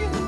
magic.